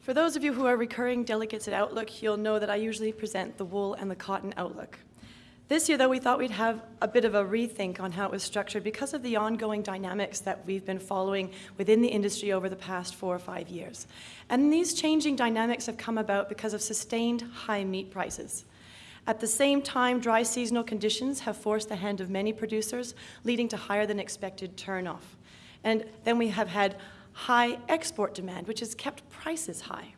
For those of you who are recurring delegates at Outlook, you'll know that I usually present the wool and the cotton outlook. This year, though, we thought we'd have a bit of a rethink on how it was structured because of the ongoing dynamics that we've been following within the industry over the past four or five years. And these changing dynamics have come about because of sustained high meat prices. At the same time, dry seasonal conditions have forced the hand of many producers, leading to higher than expected turnoff. And then we have had high export demand, which has kept prices high.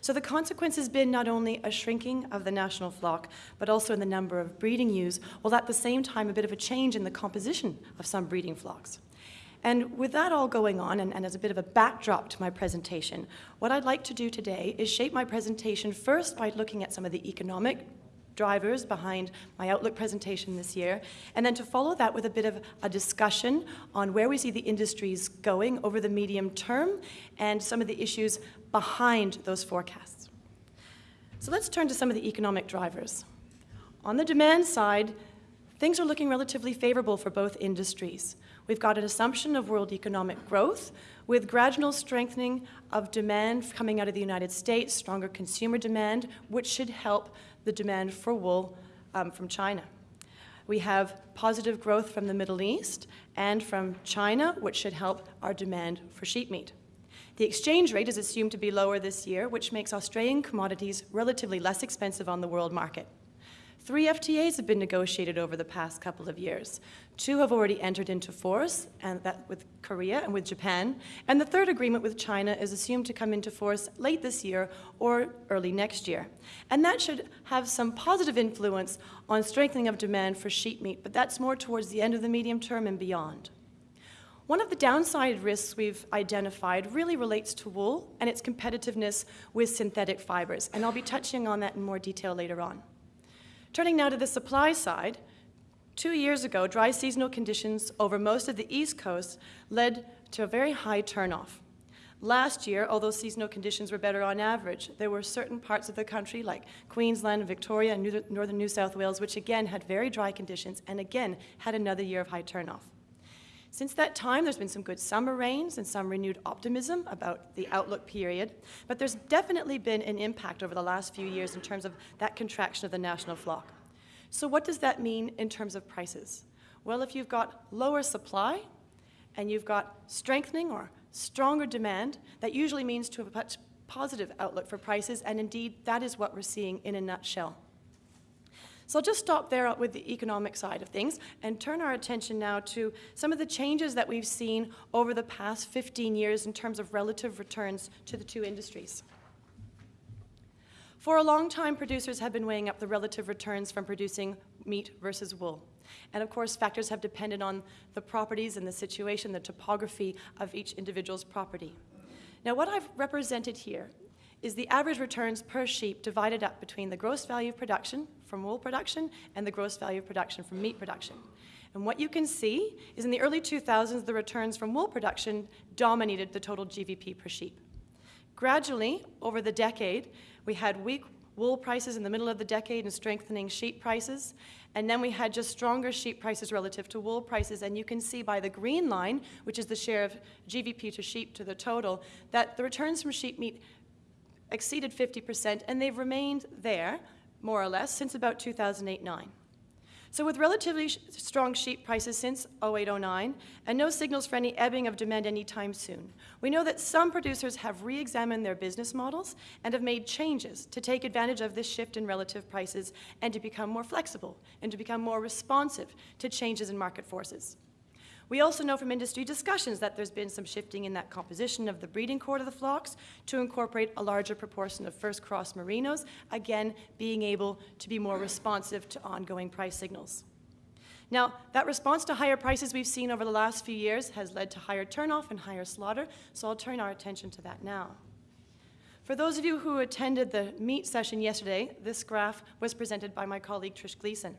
So the consequence has been not only a shrinking of the national flock, but also in the number of breeding ewes, while at the same time a bit of a change in the composition of some breeding flocks. And with that all going on, and, and, as a bit of a backdrop to my presentation, what I'd like to do today is shape my presentation first by looking at some of the economic drivers behind my Outlook presentation this year, and then to follow that with a bit of a discussion on where we see the industries going over the medium term and some of the issues behind those forecasts. So let's turn to some of the economic drivers. On the demand side, things are looking relatively favorable for both industries. We've got an assumption of world economic growth with gradual strengthening of demand coming out of the United States, stronger consumer demand, which should help the demand for wool um, from China. We have positive growth from the Middle East and from China, which should help our demand for sheep meat. The exchange rate is assumed to be lower this year, which makes Australian commodities relatively less expensive on the world market. Three FTAs have been negotiated over the past couple of years. Two have already entered into force, and that with Korea and with Japan. And the third agreement with China is assumed to come into force late this year or early next year. And that should have some positive influence on strengthening of demand for sheep meat, but that's more towards the end of the medium term and beyond. One of the downside risks we've identified really relates to wool and its competitiveness with synthetic fibers, and I'll be touching on that in more detail later on. Turning now to the supply side, two years ago, dry seasonal conditions over most of the East Coast led to a very high turnoff. Last year, although seasonal conditions were better on average, there were certain parts of the country like Queensland, Victoria, and northern New South Wales, which again had very dry conditions and again had another year of high turnoff. Since that time, there's been some good summer rains and some renewed optimism about the outlook period, but there's definitely been an impact over the last few years in terms of that contraction of the national flock. So what does that mean in terms of prices? Well, if you've got lower supply and you've got strengthening or stronger demand, that usually means to have a much positive outlook for prices, and indeed, that is what we're seeing in a nutshell. So I'll just stop there with the economic side of things and turn our attention now to some of the changes that we've seen over the past 15 years in terms of relative returns to the two industries. For a long time, producers have been weighing up the relative returns from producing meat versus wool. And of course, factors have depended on the properties and the situation, the topography of each individual's property. Now, what I've represented here is the average returns per sheep divided up between the gross value of production from wool production and the gross value of production from meat production. And what you can see is in the early 2000s, the returns from wool production dominated the total GVP per sheep. Gradually, over the decade, we had weak wool prices in the middle of the decade and strengthening sheep prices. And then we had just stronger sheep prices relative to wool prices. And you can see by the green line, which is the share of GVP to sheep to the total, that the returns from sheep meat exceeded 50%, and they've remained there, more or less, since about 2008-9. So with relatively strong sheep prices since 08-09, and no signals for any ebbing of demand anytime soon, we know that some producers have re-examined their business models and have made changes to take advantage of this shift in relative prices and to become more flexible and to become more responsive to changes in market forces. We also know from industry discussions that there's been some shifting in that composition of the breeding cohort of the flocks to incorporate a larger proportion of first cross merinos, again, being able to be more responsive to ongoing price signals. Now, that response to higher prices we've seen over the last few years has led to higher turnoff and higher slaughter, so I'll turn our attention to that now. For those of you who attended the meat session yesterday, this graph was presented by my colleague Trish Gleason.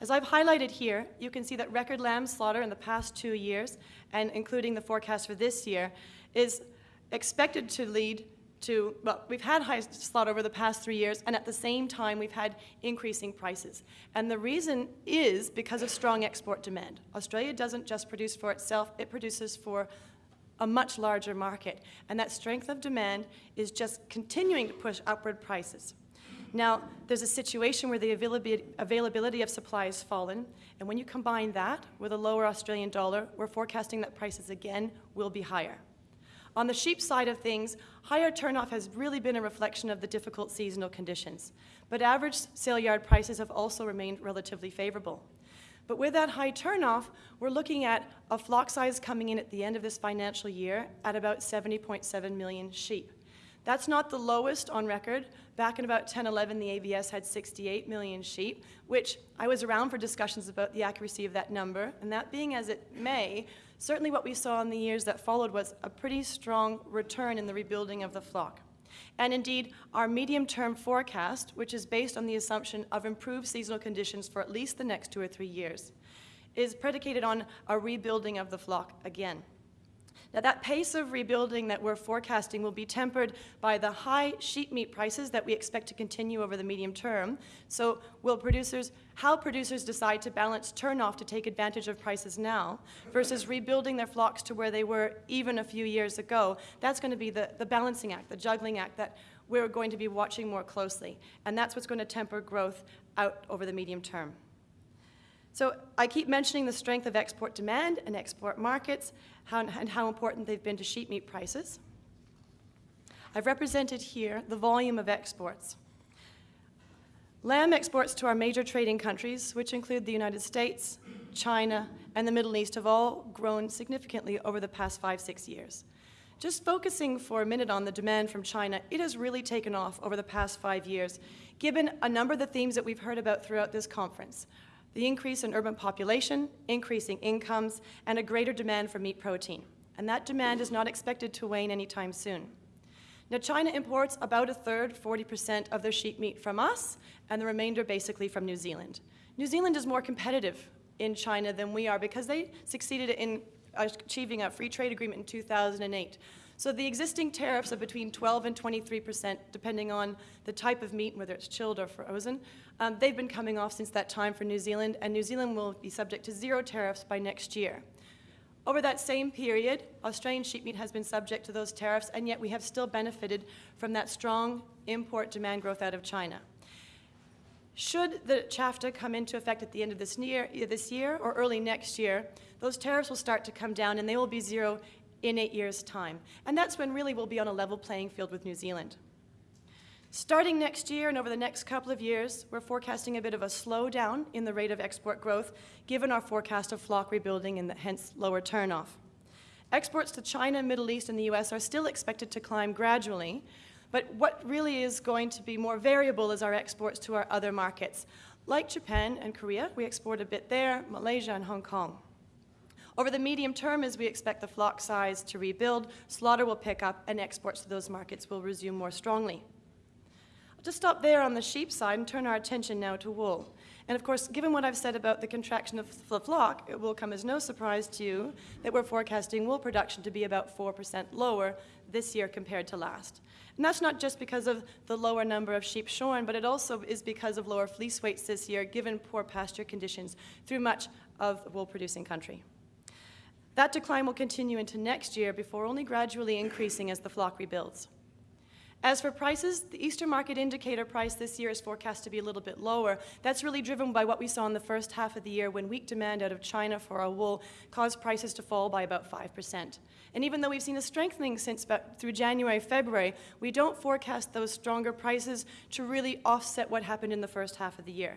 As I've highlighted here, you can see that record lamb slaughter in the past two years, and including the forecast for this year, is expected to lead to, well, we've had high slaughter over the past three years, and at the same time, we've had increasing prices. And the reason is because of strong export demand. Australia doesn't just produce for itself, it produces for a much larger market. And that strength of demand is just continuing to push upward prices. Now, there's a situation where the availability of supply has fallen, and when you combine that with a lower Australian dollar, we're forecasting that prices again will be higher. On the sheep side of things, higher turnoff has really been a reflection of the difficult seasonal conditions, but average sale yard prices have also remained relatively favorable. But with that high turnoff, we're looking at a flock size coming in at the end of this financial year at about 70.7 million sheep. That's not the lowest on record. Back in about 1011, the ABS had 68 million sheep, which I was around for discussions about the accuracy of that number. And that being as it may, certainly what we saw in the years that followed was a pretty strong return in the rebuilding of the flock. And indeed, our medium-term forecast, which is based on the assumption of improved seasonal conditions for at least the next two or three years, is predicated on a rebuilding of the flock again. Now, that pace of rebuilding that we're forecasting will be tempered by the high sheep meat prices that we expect to continue over the medium term. So, will producers, how producers decide to balance turnoff to take advantage of prices now versus rebuilding their flocks to where they were even a few years ago, that's going to be the, the balancing act, the juggling act that we're going to be watching more closely. And that's what's going to temper growth out over the medium term. So I keep mentioning the strength of export demand and export markets how, and how important they've been to sheep meat prices. I've represented here the volume of exports. Lamb exports to our major trading countries, which include the United States, China, and the Middle East, have all grown significantly over the past five, six years. Just focusing for a minute on the demand from China, it has really taken off over the past five years, given a number of the themes that we've heard about throughout this conference the increase in urban population, increasing incomes, and a greater demand for meat protein. And that demand is not expected to wane anytime soon. Now, China imports about a third, 40% of their sheep meat from us, and the remainder basically from New Zealand. New Zealand is more competitive in China than we are because they succeeded in achieving a free trade agreement in 2008. So the existing tariffs are between 12 and 23 percent, depending on the type of meat, whether it's chilled or frozen, um, they've been coming off since that time for New Zealand, and New Zealand will be subject to zero tariffs by next year. Over that same period, Australian sheep meat has been subject to those tariffs, and yet we have still benefited from that strong import demand growth out of China. Should the CHAFTA come into effect at the end of this year, this year or early next year, those tariffs will start to come down and they will be zero in eight years' time. And that's when really we'll be on a level playing field with New Zealand. Starting next year and over the next couple of years, we're forecasting a bit of a slowdown in the rate of export growth, given our forecast of flock rebuilding and the, hence lower turnoff. Exports to China, Middle East, and the US are still expected to climb gradually, but what really is going to be more variable is our exports to our other markets. Like Japan and Korea, we export a bit there, Malaysia and Hong Kong. Over the medium term, as we expect the flock size to rebuild, slaughter will pick up and exports to those markets will resume more strongly. I'll just stop there on the sheep side and turn our attention now to wool. And of course, given what I've said about the contraction of the flock, it will come as no surprise to you that we're forecasting wool production to be about 4% lower this year compared to last. And that's not just because of the lower number of sheep shorn, but it also is because of lower fleece weights this year, given poor pasture conditions through much of wool producing country. That decline will continue into next year before only gradually increasing as the flock rebuilds. As for prices, the Eastern market indicator price this year is forecast to be a little bit lower. That's really driven by what we saw in the first half of the year when weak demand out of China for our wool caused prices to fall by about 5%. And even though we've seen a strengthening since through January, February, we don't forecast those stronger prices to really offset what happened in the first half of the year.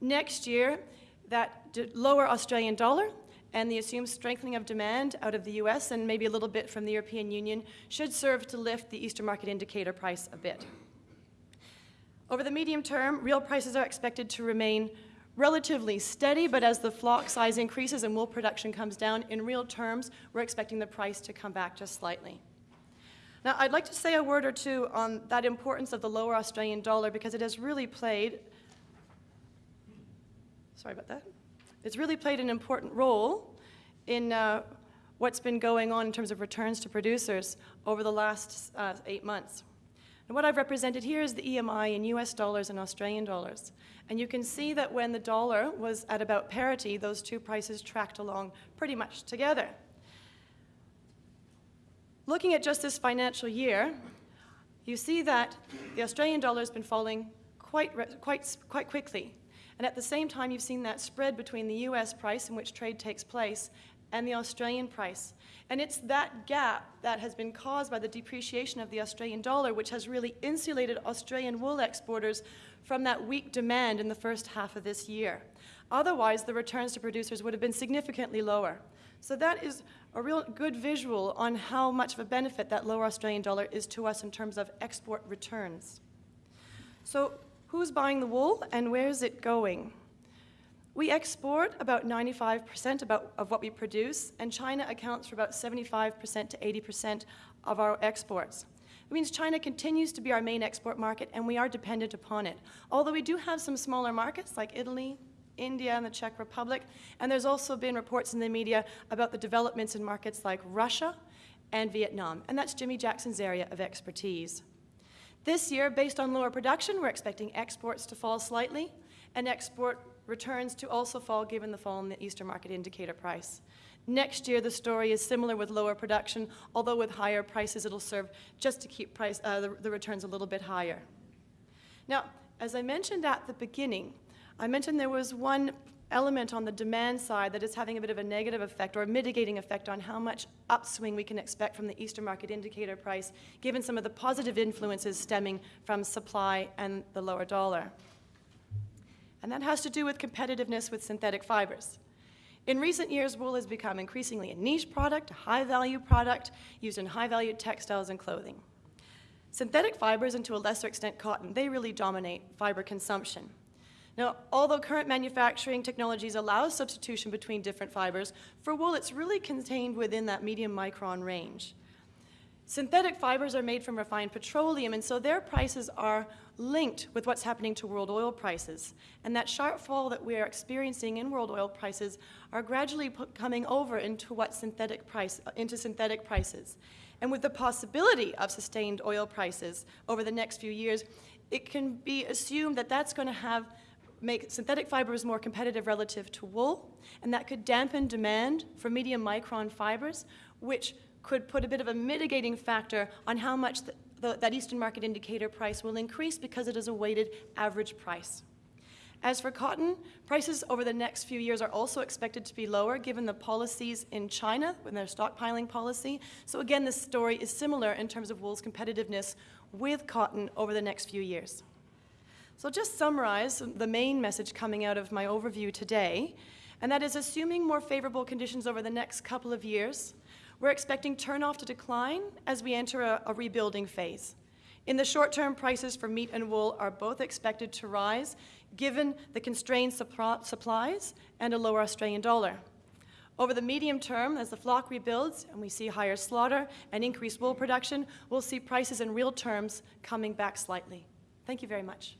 Next year, that lower Australian dollar and the assumed strengthening of demand out of the US and maybe a little bit from the European Union should serve to lift the Eastern market indicator price a bit. Over the medium term, real prices are expected to remain relatively steady, but as the flock size increases and wool production comes down, in real terms, we're expecting the price to come back just slightly. Now, I'd like to say a word or two on that importance of the lower Australian dollar because it has really played, sorry about that, it's really played an important role in uh, what's been going on in terms of returns to producers over the last uh, eight months. And what I've represented here is the EMI in US dollars and Australian dollars. And you can see that when the dollar was at about parity, those two prices tracked along pretty much together. Looking at just this financial year, you see that the Australian dollar has been falling quite, quite, quite quickly. And at the same time, you've seen that spread between the US price in which trade takes place and the Australian price. And it's that gap that has been caused by the depreciation of the Australian dollar, which has really insulated Australian wool exporters from that weak demand in the first half of this year. Otherwise, the returns to producers would have been significantly lower. So that is a real good visual on how much of a benefit that lower Australian dollar is to us in terms of export returns. So who's buying the wool and where is it going? We export about 95% about, of what we produce, and China accounts for about 75% to 80% of our exports. It means China continues to be our main export market, and we are dependent upon it. Although we do have some smaller markets like Italy, India, and the Czech Republic, and there's also been reports in the media about the developments in markets like Russia and Vietnam, and that's Jimmy Jackson's area of expertise. This year, based on lower production, we're expecting exports to fall slightly and export returns to also fall given the fall in the Eastern market indicator price. Next year, the story is similar with lower production, although with higher prices, it'll serve just to keep price, uh, the, the returns a little bit higher. Now, as I mentioned at the beginning, I mentioned there was one element on the demand side that is having a bit of a negative effect or a mitigating effect on how much upswing we can expect from the Eastern market indicator price, given some of the positive influences stemming from supply and the lower dollar. And that has to do with competitiveness with synthetic fibers. In recent years, wool has become increasingly a niche product, a high-value product used in high-value textiles and clothing. Synthetic fibers, and to a lesser extent cotton, they really dominate fiber consumption. Now, although current manufacturing technologies allow substitution between different fibers, for wool it's really contained within that medium micron range. Synthetic fibers are made from refined petroleum, and so their prices are linked with what's happening to world oil prices. And that sharp fall that we are experiencing in world oil prices are gradually coming over into what synthetic price, into synthetic prices. And with the possibility of sustained oil prices over the next few years, it can be assumed that that's going to have make synthetic fibers more competitive relative to wool, and that could dampen demand for medium micron fibers, which could put a bit of a mitigating factor on how much the, the, that Eastern market indicator price will increase because it is a weighted average price. As for cotton, prices over the next few years are also expected to be lower given the policies in China and their stockpiling policy. So again, this story is similar in terms of wool's competitiveness with cotton over the next few years. So just summarize the main message coming out of my overview today, and that is assuming more favorable conditions over the next couple of years, we're expecting turnoff to decline as we enter a, a rebuilding phase. In the short term, prices for meat and wool are both expected to rise given the constrained supplies and a lower Australian dollar. Over the medium term, as the flock rebuilds and we see higher slaughter and increased wool production, we'll see prices in real terms coming back slightly. Thank you very much.